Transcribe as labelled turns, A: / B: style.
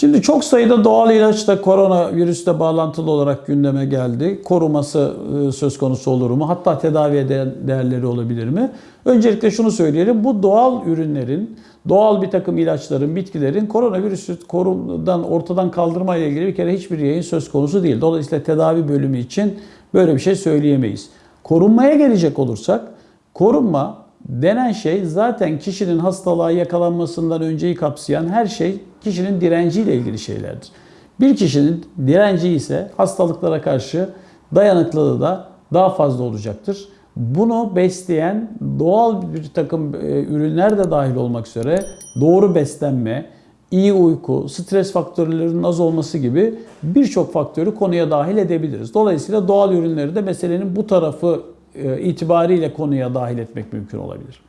A: Şimdi çok sayıda doğal ilaç da koronavirüsle bağlantılı olarak gündeme geldi. Koruması e, söz konusu olur mu? Hatta tedavi eden değerleri olabilir mi? Öncelikle şunu söyleyelim. Bu doğal ürünlerin, doğal bir takım ilaçların, bitkilerin koronavirüsü korudan ortadan kaldırma ile ilgili bir kere hiçbir yayın söz konusu değil. Dolayısıyla tedavi bölümü için böyle bir şey söyleyemeyiz. Korunmaya gelecek olursak, korunma denen şey zaten kişinin hastalığa yakalanmasından önceyi kapsayan her şey kişinin direnciyle ilgili şeylerdir. Bir kişinin direnci ise hastalıklara karşı dayanıklılığı da daha fazla olacaktır. Bunu besleyen doğal bir takım e, ürünler de dahil olmak üzere doğru beslenme, iyi uyku, stres faktörlerinin az olması gibi birçok faktörü konuya dahil edebiliriz. Dolayısıyla doğal ürünleri de meselenin bu tarafı e, itibariyle konuya dahil etmek mümkün olabilir.